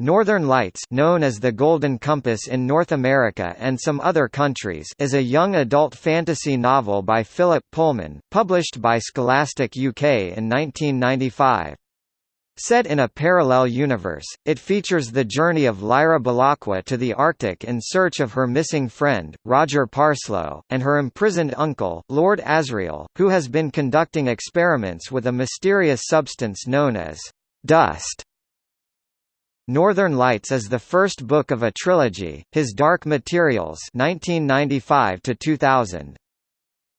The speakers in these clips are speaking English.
Northern Lights known as The Golden Compass in North America and some other countries is a young adult fantasy novel by Philip Pullman, published by Scholastic UK in 1995. Set in a parallel universe, it features the journey of Lyra Belacqua to the Arctic in search of her missing friend, Roger Parslow, and her imprisoned uncle, Lord Asriel, who has been conducting experiments with a mysterious substance known as dust. Northern Lights is the first book of a trilogy, His Dark Materials 1995 2000.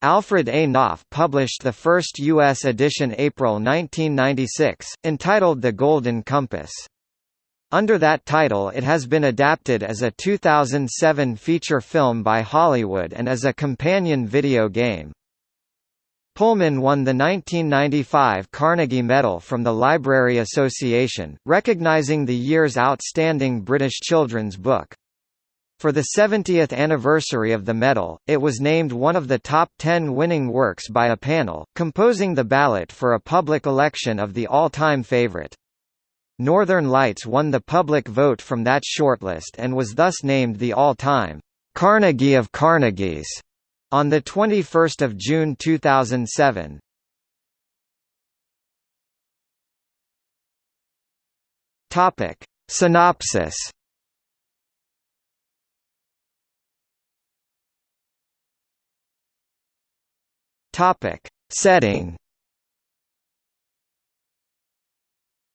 Alfred A. Knopf published the first U.S. edition April 1996, entitled The Golden Compass. Under that title it has been adapted as a 2007 feature film by Hollywood and as a companion video game. Pullman won the 1995 Carnegie Medal from the Library Association, recognizing the year's outstanding British children's book. For the 70th anniversary of the medal, it was named one of the top 10 winning works by a panel, composing the ballot for a public election of the all-time favorite. Northern Lights won the public vote from that shortlist and was thus named the all-time Carnegie of Carnegies on the 21 June 2007. Topic. Synopsis Topic. Setting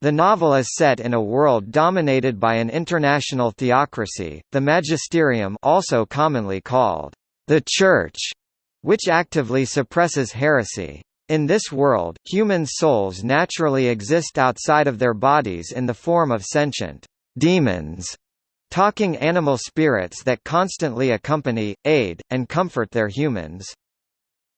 The novel is set in a world dominated by an international theocracy, the magisterium also commonly called the Church, which actively suppresses heresy. In this world, human souls naturally exist outside of their bodies in the form of sentient demons, talking animal spirits that constantly accompany, aid, and comfort their humans.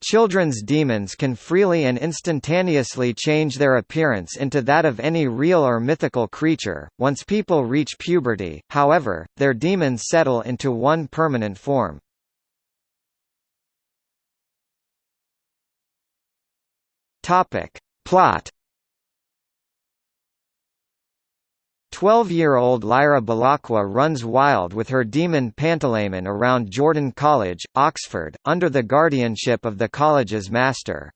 Children's demons can freely and instantaneously change their appearance into that of any real or mythical creature. Once people reach puberty, however, their demons settle into one permanent form. Topic. Plot Twelve-year-old Lyra Belacqua runs wild with her demon Pantalaimon around Jordan College, Oxford, under the guardianship of the college's master.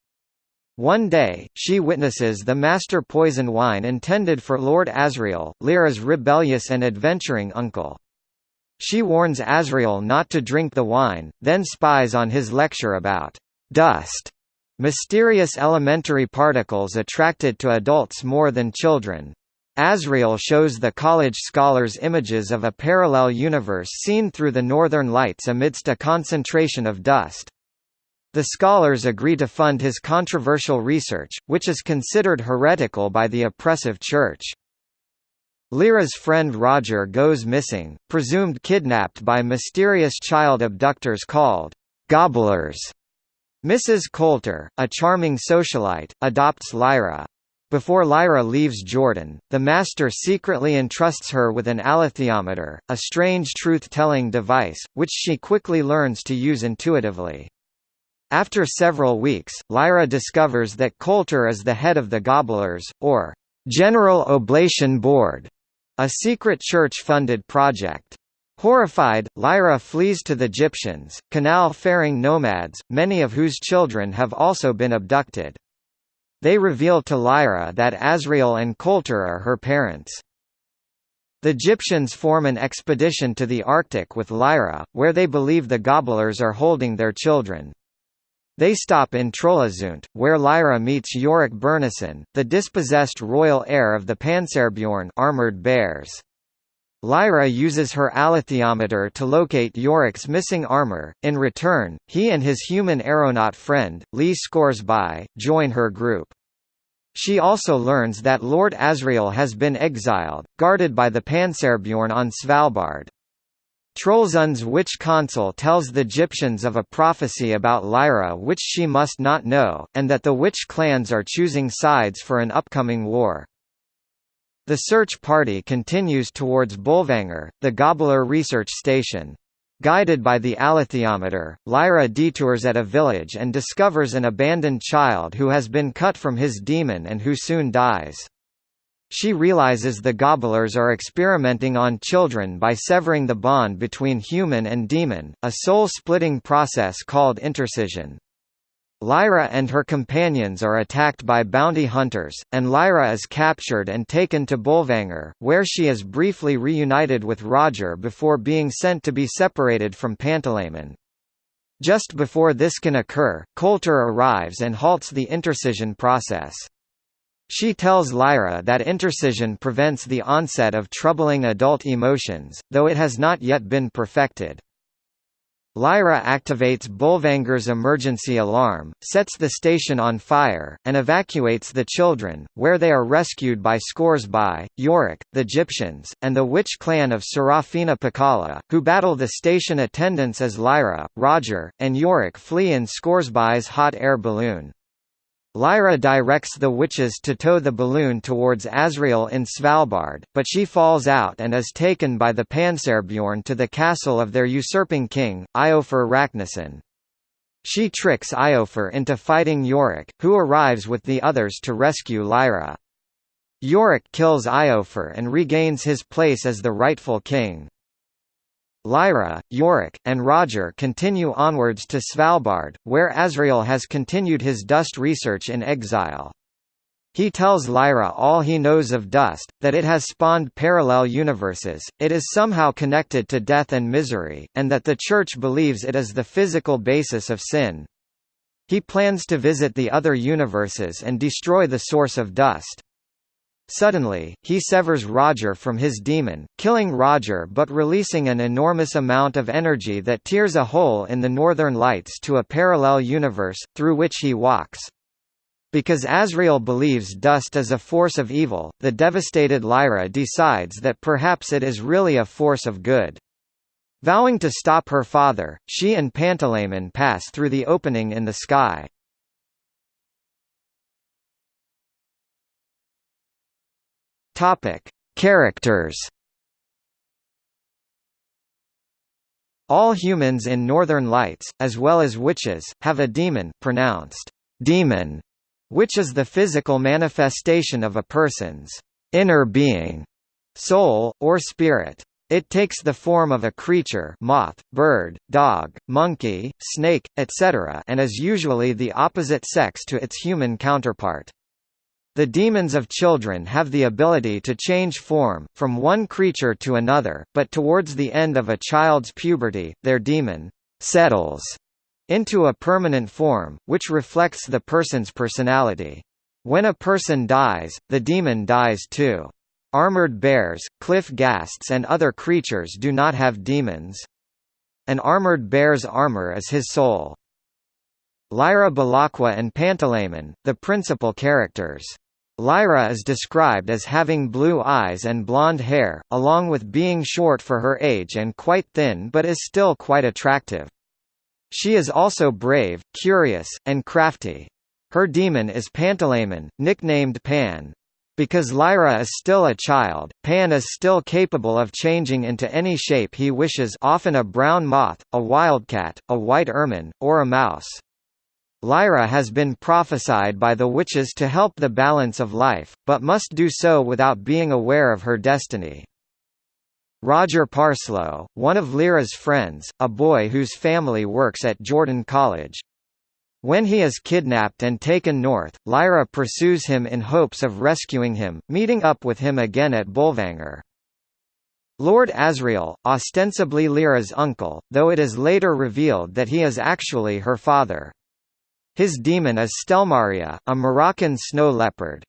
One day, she witnesses the master poison wine intended for Lord Asriel, Lyra's rebellious and adventuring uncle. She warns Asriel not to drink the wine, then spies on his lecture about dust Mysterious elementary particles attracted to adults more than children. Asriel shows the college scholars images of a parallel universe seen through the northern lights amidst a concentration of dust. The scholars agree to fund his controversial research, which is considered heretical by the oppressive church. Lyra's friend Roger goes missing, presumed kidnapped by mysterious child abductors called gobblers. Mrs. Coulter, a charming socialite, adopts Lyra. Before Lyra leaves Jordan, the Master secretly entrusts her with an alethiometer, a strange truth-telling device, which she quickly learns to use intuitively. After several weeks, Lyra discovers that Coulter is the head of the Gobblers, or General Oblation Board, a secret church-funded project. Horrified, Lyra flees to the Gyptians, canal-faring nomads, many of whose children have also been abducted. They reveal to Lyra that Asriel and Coulter are her parents. The Gyptians form an expedition to the Arctic with Lyra, where they believe the Gobblers are holding their children. They stop in Trollesund, where Lyra meets Iorek Byrnison, the dispossessed royal heir of the Panserbjorn armored bears. Lyra uses her alethiometer to locate Iorek's missing armor. In return, he and his human aeronaut friend, Lee Scoresby, join her group. She also learns that Lord Asriel has been exiled, guarded by the Panserbjorn on Svalbard. Trollesund's witch consul tells the Gyptians of a prophecy about Lyra which she must not know, and that the witch clans are choosing sides for an upcoming war. The search party continues towards Bolvangar, the Gobbler research station. Guided by the alethiometer, Lyra detours at a village and discovers an abandoned child who has been cut from his demon and who soon dies. she realizes the gobblers are experimenting on children by severing the bond between human and demon, a soul-splitting process called intercision. Lyra and her companions are attacked by bounty hunters, and Lyra is captured and taken to Bolvangar, where she is briefly reunited with Roger before being sent to be separated from Pantalaimon. Just before this can occur, Coulter arrives and halts the intercision process. She tells Lyra that intercision prevents the onset of troubling adult emotions, though it has not yet been perfected. Lyra activates Bolvangar's emergency alarm, sets the station on fire, and evacuates the children, where they are rescued by Scoresby, Iorek, the Gyptians, and the witch clan of Serafina Pekkala, who battle the station attendants as Lyra, Roger, and Iorek flee in Scoresby's hot air balloon. Lyra directs the witches to tow the balloon towards Asriel in Svalbard, but she falls out and is taken by the Panserbjorn to the castle of their usurping king, Iofur Raknison. She tricks Iofur into fighting Iorek, who arrives with the others to rescue Lyra. Iorek kills Iofur and regains his place as the rightful king. Lyra, Iorek, and Roger continue onwards to Svalbard, where Asriel has continued his dust research in exile. He tells Lyra all he knows of dust, that it has spawned parallel universes, it is somehow connected to death and misery, and that the Church believes it is the physical basis of sin. He plans to visit the other universes and destroy the source of dust. Suddenly, he severs Roger from his demon, killing Roger but releasing an enormous amount of energy that tears a hole in the northern lights to a parallel universe, through which he walks. Because Asriel believes dust is a force of evil, the devastated Lyra decides that perhaps it is really a force of good. Vowing to stop her father, she and Pantalaimon pass through the opening in the sky. Topic: Characters. All humans in Northern Lights, as well as witches, have a demon pronounced demon, which is the physical manifestation of a person's inner being, soul, or spirit. It takes the form of a creature moth, bird, dog, monkey, snake, etc. and is usually the opposite sex to its human counterpart. The demons of children have the ability to change form, from one creature to another, but towards the end of a child's puberty, their demon settles into a permanent form, which reflects the person's personality. When a person dies, the demon dies too. Armored bears, cliff ghasts and other creatures do not have demons. An armored bear's armor is his soul. Lyra Belacqua and Pantalaimon, the principal characters. Lyra is described as having blue eyes and blonde hair, along with being short for her age and quite thin but is still quite attractive. She is also brave, curious, and crafty. Her demon is Pantalaimon, nicknamed Pan. Because Lyra is still a child, Pan is still capable of changing into any shape he wishes often a brown moth, a wildcat, a white ermine, or a mouse. Lyra has been prophesied by the witches to help the balance of life, but must do so without being aware of her destiny. Roger Parslow, one of Lyra's friends, a boy whose family works at Jordan College. When he is kidnapped and taken north, Lyra pursues him in hopes of rescuing him, meeting up with him again at Bolvangar. Lord Asriel, ostensibly Lyra's uncle, though it is later revealed that he is actually her father. His demon is Stelmaria, a Moroccan snow leopard.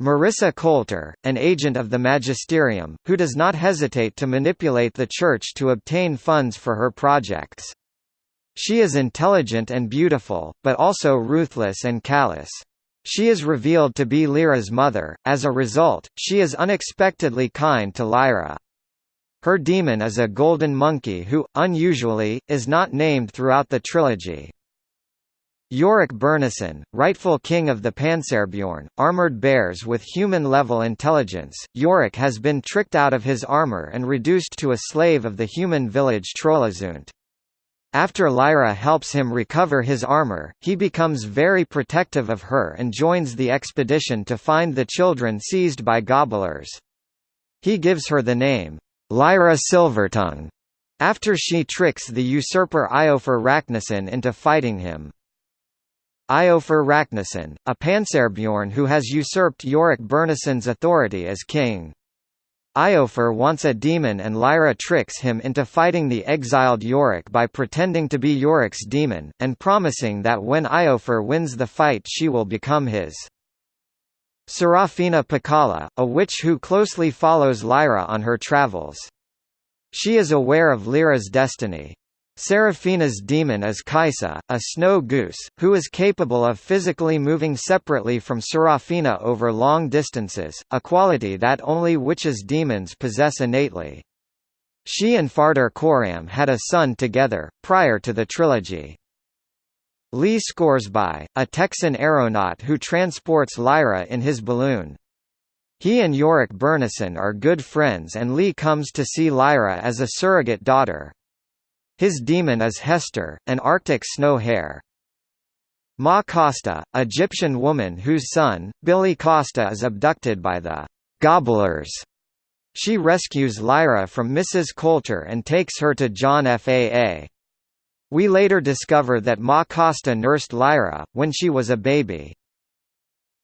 Marissa Coulter, an agent of the magisterium, who does not hesitate to manipulate the Church to obtain funds for her projects. She is intelligent and beautiful, but also ruthless and callous. She is revealed to be Lyra's mother, as a result, she is unexpectedly kind to Lyra. Her demon is a golden monkey who, unusually, is not named throughout the trilogy. Iorek Byrnison, rightful king of the Panserbjorn, armored bears with human-level intelligence, Iorek has been tricked out of his armor and reduced to a slave of the human village Trollesund. After Lyra helps him recover his armor, he becomes very protective of her and joins the expedition to find the children seized by gobblers. He gives her the name, Lyra Silvertongue, after she tricks the usurper Iofur Raknison into fighting him. Iofur Raknison, a Panserbjorn who has usurped Iorek Byrnison's authority as king. Iofur wants a demon and Lyra tricks him into fighting the exiled Iorek by pretending to be Iorek's demon, and promising that when Iofur wins the fight she will become his. Serafina Pekkala, a witch who closely follows Lyra on her travels. She is aware of Lyra's destiny. Serafina's demon is Kaisa, a snow goose, who is capable of physically moving separately from Serafina over long distances, a quality that only witches' demons possess innately. She and Farder Coram had a son together, prior to the trilogy. Lee Scoresby, a Texan aeronaut who transports Lyra in his balloon. He and Iorek Byrnison are good friends and Lee comes to see Lyra as a surrogate daughter. His demon is Hester, an Arctic snow hare. Ma Costa, Gyptian woman whose son, Billy Costa is abducted by the «gobblers». She rescues Lyra from Mrs. Coulter and takes her to John Faa. We later discover that Ma Costa nursed Lyra, when she was a baby.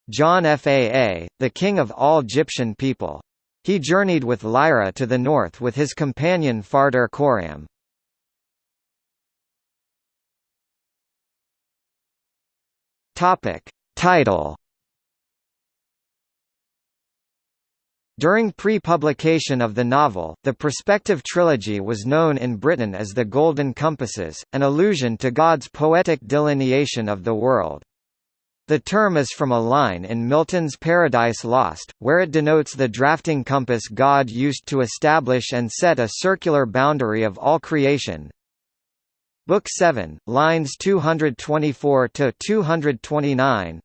John Faa, the king of all Gyptian people. He journeyed with Lyra to the north with his companion Farder Coram. Topic. Title During pre-publication of the novel, the prospective trilogy was known in Britain as the Golden Compasses, an allusion to God's poetic delineation of the world. The term is from a line in Milton's Paradise Lost, where it denotes the drafting compass God used to establish and set a circular boundary of all creation, Book 7, lines 224 to 229.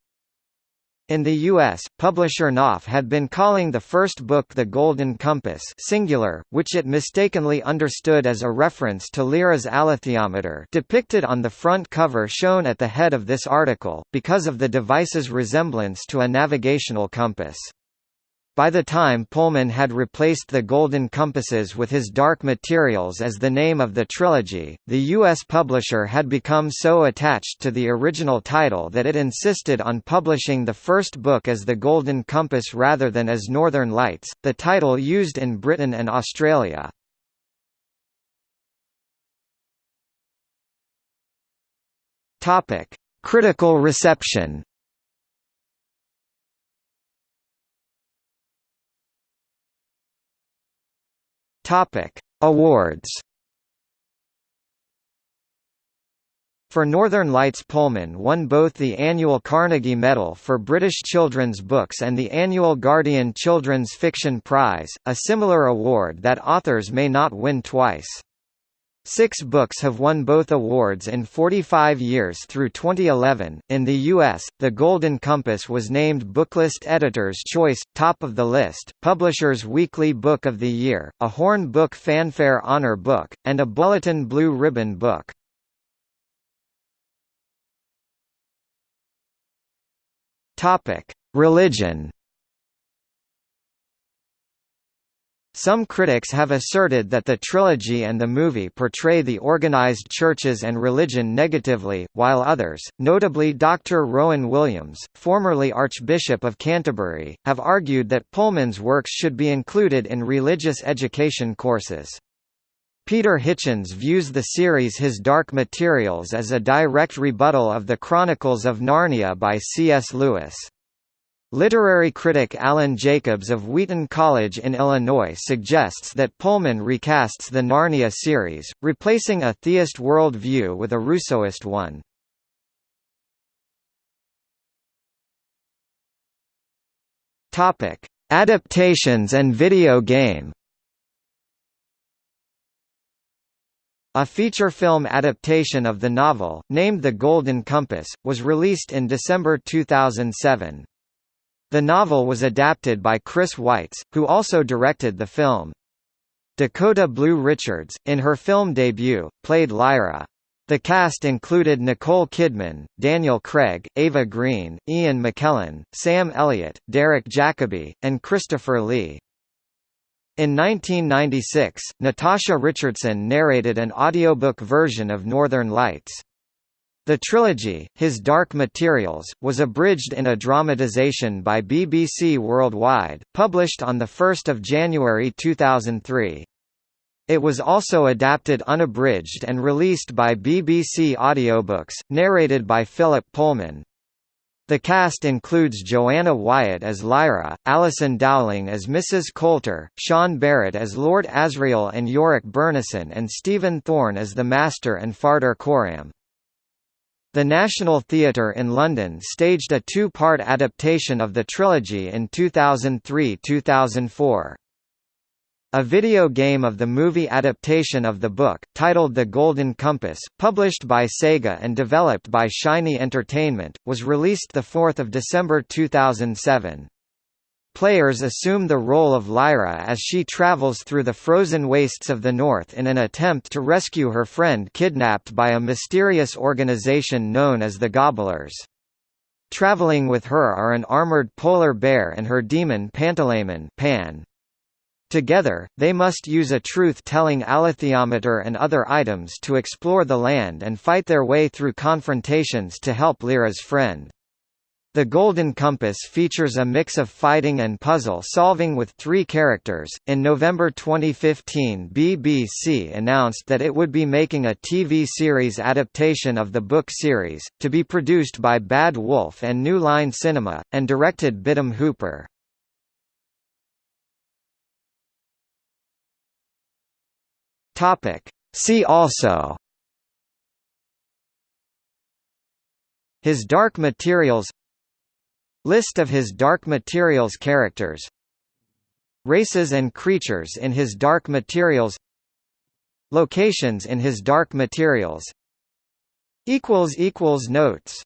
In the U.S., publisher Knopf had been calling the first book The Golden Compass singular, which it mistakenly understood as a reference to Lyra's alethiometer depicted on the front cover shown at the head of this article, because of the device's resemblance to a navigational compass. By the time Pullman had replaced the Golden Compasses with his Dark Materials as the name of the trilogy, the U.S. publisher had become so attached to the original title that it insisted on publishing the first book as The Golden Compass rather than as Northern Lights, the title used in Britain and Australia. Critical reception Topic: Awards. For Northern Lights Pullman won both the annual Carnegie Medal for British children's books and the annual Guardian Children's Fiction Prize, a similar award that authors may not win twice. Six books have won both awards in 45 years through 2011. In the U.S., The Golden Compass was named Booklist Editor's Choice, top of the list, Publisher's Weekly Book of the Year, a Horn Book Fanfare Honor Book, and a Bulletin Blue Ribbon Book. Religion. Some critics have asserted that the trilogy and the movie portray the organized churches and religion negatively, while others, notably Dr. Rowan Williams, formerly Archbishop of Canterbury, have argued that Pullman's works should be included in religious education courses. Peter Hitchens views the series His Dark Materials as a direct rebuttal of the Chronicles of Narnia by C.S. Lewis. Literary critic Alan Jacobs of Wheaton College in Illinois suggests that Pullman recasts the Narnia series, replacing a theist world view with a Rousseauist one. Adaptations and video game. A feature film adaptation of the novel, named The Golden Compass, was released in December 2007. The novel was adapted by Chris Weitz, who also directed the film. Dakota Blue Richards, in her film debut, played Lyra. The cast included Nicole Kidman, Daniel Craig, Eva Green, Ian McKellen, Sam Elliott, Derek Jacobi, and Christopher Lee. In 1996, Natasha Richardson narrated an audiobook version of Northern Lights. The trilogy, His Dark Materials, was abridged in a dramatization by BBC Worldwide, published on 1 January 2003. It was also adapted unabridged and released by BBC Audiobooks, narrated by Philip Pullman. The cast includes Joanna Wyatt as Lyra, Alison Dowling as Mrs. Coulter, Sean Barrett as Lord Asriel and Iorek Byrnison and Stephen Thorne as the Master and Farder Coram. The National Theatre in London staged a two-part adaptation of the trilogy in 2003–2004. A video game of the movie adaptation of the book, titled The Golden Compass, published by Sega and developed by Shiny Entertainment, was released 4 December 2007. Players assume the role of Lyra as she travels through the frozen wastes of the North in an attempt to rescue her friend kidnapped by a mysterious organization known as the Gobblers. Traveling with her are an armored polar bear and her demon Pantalaimon Pan. Together, they must use a truth-telling alethiometer and other items to explore the land and fight their way through confrontations to help Lyra's friend. The Golden Compass features a mix of fighting and puzzle solving with three characters. In November 2015, BBC announced that it would be making a TV series adaptation of the book series, to be produced by Bad Wolf and New Line Cinema, and directed by Tom Hooper. See also His Dark Materials List of His Dark Materials characters. Races and creatures in His Dark Materials. Locations in His Dark Materials. Notes